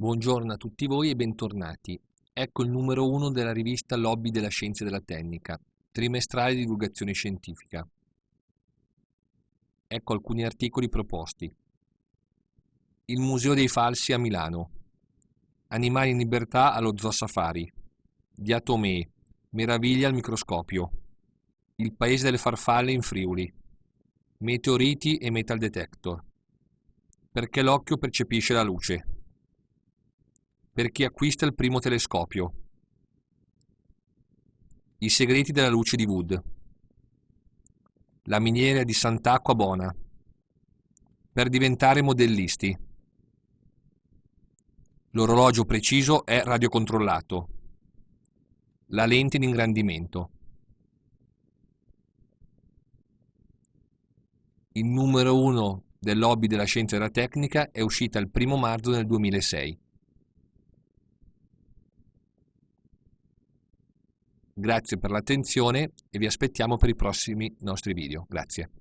Buongiorno a tutti voi e bentornati. Ecco il numero uno della rivista Lobby della Scienza e della Tecnica, trimestrale di divulgazione scientifica. Ecco alcuni articoli proposti. Il Museo dei Falsi a Milano. Animali in libertà allo Zoo Safari. Diatomee. Meraviglia al microscopio. Il paese delle farfalle in Friuli. Meteoriti e metal detector. Perché l'occhio percepisce la luce per chi acquista il primo telescopio. I segreti della luce di Wood. La miniera di Sant'Acqua Bona. Per diventare modellisti. L'orologio preciso è radiocontrollato. La lente di ingrandimento. Il numero 1 del lobby della scienza e della tecnica è uscita il 1 marzo del 2006. Grazie per l'attenzione e vi aspettiamo per i prossimi nostri video. Grazie.